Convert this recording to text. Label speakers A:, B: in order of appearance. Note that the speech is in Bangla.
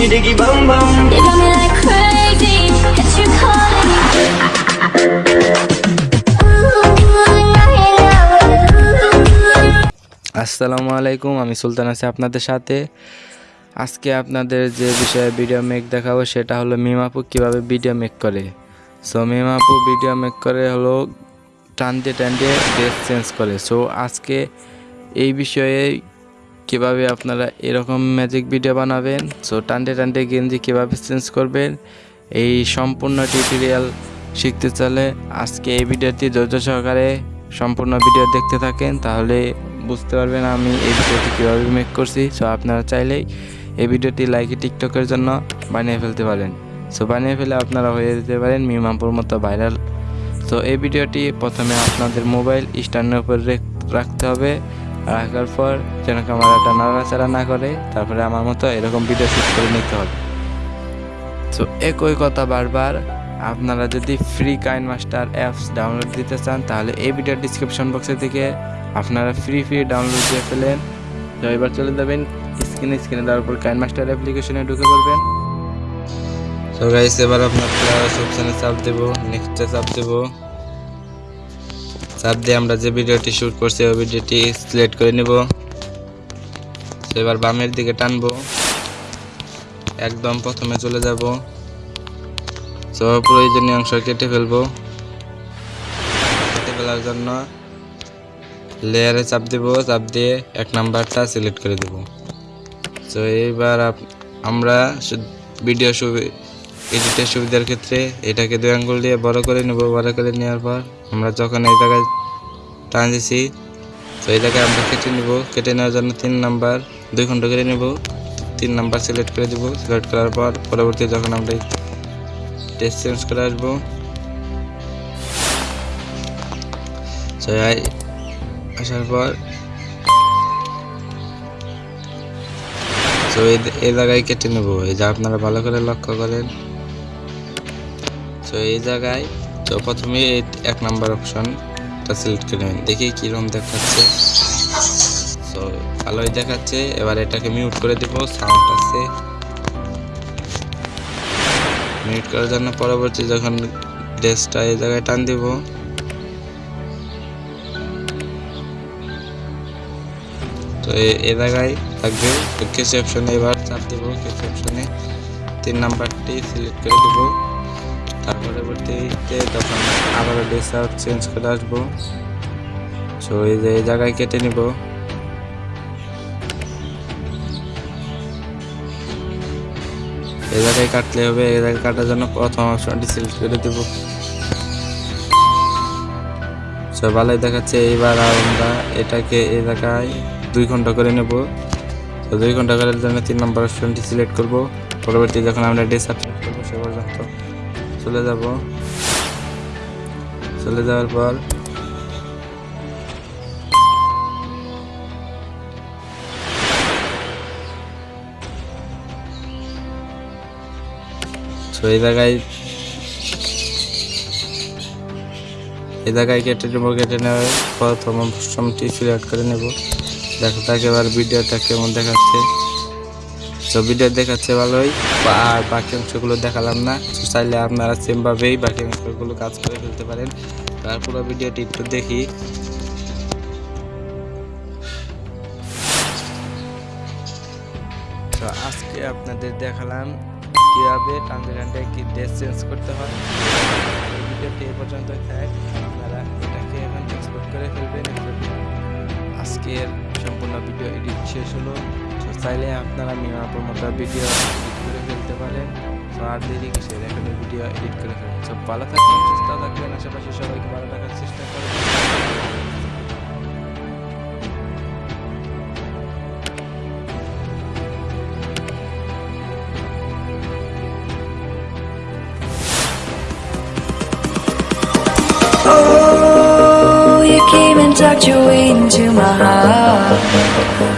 A: diggy diggy
B: bum bum.
A: You got me like crazy, it's you calling.
C: আসসালামু আলাইকুম আমি সুলতান আছি আপনাদের সাথে আজকে আপনাদের যে বিষয়ে ভিডিও মেক দেখাবো সেটা হলো মিমাপু কীভাবে ভিডিও মেক করে সো মিমাপু ভিডিও মেক করে হলো টানতে টানতে ড্রেস চেঞ্জ করে সো আজকে এই বিষয়ে কীভাবে আপনারা এরকম ম্যাজিক ভিডিও বানাবেন? সো টানতে টানতে গেঞ্জি কীভাবে চেঞ্জ করবেন? এই সম্পূর্ণ টিউটোরিয়াল শিখতে চাইলে আজকে এই ভিডিওটি ধৈর্য সহকারে সম্পূর্ণ ভিডিও দেখতে থাকেন, তাহলে বুঝতে পারবেন আমি এই ভিডিওটি কীভাবে মেক করছি। সো আপনারা চাইলেই এই ভিডিওটি লাইকে টিকটকের জন্য বানিয়ে ফেলতে পারেন। সো বানিয়ে ফেলে আপনারা হয়ে যেতে পারেন মিমাপুর মতো ভাইরাল তো এই ভিডিওটি প্রথমে আপনাদের মোবাইল স্ট্যান্ডের উপর রাখতে হবে। রাখার পর যেন ক্যামেরাটা নাড়াচাড়া না করে, তারপরে আমার মতো এরকম ভিডিও শ্যুট করে নিতে হবে। তো একই কথা বারবার, আপনারা যদি ফ্রি কাইন মাস্টার অ্যাপস ডাউনলোড দিতে চান, তাহলে এই ভিডিওর ডিসক্রিপশন বক্সে থেকে আপনারা ফ্রি ফ্রি ডাউনলোড দিয়ে ফেলেন। তো এবার চলে যাবেন স্ক্রিনে স্ক্রিনে দেওয়ার পর কাইন মাস্টার অ্যাপ্লিকেশনে ঢুকে পড়বেন। তো গাইস এবার আপনার অপশনে চাপ দেব নেক্সটে চাপ দেব। চাপ দিয়ে আমরা যে ভিডিওটি শুট করছি, ওই ভিডিওটি সিলেক্ট করে নেব। এবার বামের দিকে টানবো। একদম প্রথমে চলে যাব। তো প্রয়োজনীয় অংশ কেটে ফেলব। কেটে ফেলার জন্য লেয়ারে চাপ দেব। চাপ দিয়ে এক নাম্বারটা সিলেক্ট করে দেব। তো এইবার আমরা ভিডিও এডিটের সুবিধার ক্ষেত্রে এটাকে দুই আঙ্গুল দিয়ে বড় করে নেব, বড় করে নেওয়ার পর আমরা যখন এই জায়গায় টান দিছি, তো এই জায়গায় আমরা কেটে নেব। কেটে নেওয়ার জন্য তিন নাম্বার, দুই খণ্ড করে নেব। তিন নাম্বার সিলেক্ট করে দেবো। সিলেক্ট করার পর পরবর্তী যখন আমরা টেস্ট চেঞ্জ করে আসব। আসার পর তো এই জায়গায় কেটে নেব। এই যে আপনারা ভালো করে লক্ষ্য করেন তো এই জায়গায়, তো প্রথমে এক নাম্বার অপশনটা সিলেক্ট করে নেবেন দেখি কীরকম দেখাচ্ছে। তো ভালোই দেখাচ্ছে। এবার এটাকে মিউট করে দিব। সাউন্ড আছে। মিউট করার জন্য পরবর্তী যখন ড্রেসটা এই জায়গায় টান দিব। তো এ জায়গায় থাকবে। কেসি অপশনে এবার চাপ দেবো। কেসি অপশনে তিন নাম্বারটি সিলেক্ট করে দেব। তার পরবর্তীতে তখন আবারও আউট চেঞ্জ করে আসব। তো এই যে এই জায়গায় কেটে নিব। এই জায়গায় কাটলে হবে, এই জায়গায় কাটার জন্য প্রথম অপশনটি সিলেক্ট করে দেব। তো ভালোই দেখাচ্ছে, এইবার আমরা এটাকে এই জায়গায় দুই ঘণ্টা করে নেব। তো দুই ঘণ্টা করার জন্য তিন নম্বর অপশনটি সিলেক্ট করব। পরবর্তী যখন আমরা ডে সাবস্ক্রাইব করব, সে পর্যন্ত। চলে যাব। চলে যাওয়ার পর এই জায়গায় এই জায়গায় কেটে নেব, কেটে নেওয়ার প্রথম অপশনটি সিলেক্ট করে নেব। দেখো তাকে এবার ভিডিওটা কেমন দেখাচ্ছে। ভিডিও দেখাচ্ছে ভালোই। আর বাকি অংশগুলো দেখালাম না। চাইলে আপনারা সেমভাবেই বাকি অংশগুলো কাজ করে ফেলতে পারেন। তারপর ভিডিওটি একটু দেখি। তো আজকে আপনাদের দেখালাম কীভাবে টানতে কি ড্রেস চেঞ্জ করতে হয়। ভিডিওটি এ পর্যন্ত থাক। আপনারা এটাকে এখন এক্সপোর্ট করে ফেলবেন। আজকের সম্পূর্ণ ভিডিও এডিট শেষ হলো। চাইলে আপনারা মিমাপুর মতো ভিডিও এডিট করে ফেলতে পারেন। তো আর দেরি কিসের? এখানে ভিডিও এডিট করে ফেলবেন সব ভালো থাকবেন সুস্থ থাকবেন। আশেপাশে সবাইকে ভালো রাখার চেষ্টা করবেন
B: Oh, you came and tucked your way into my heart. Oh,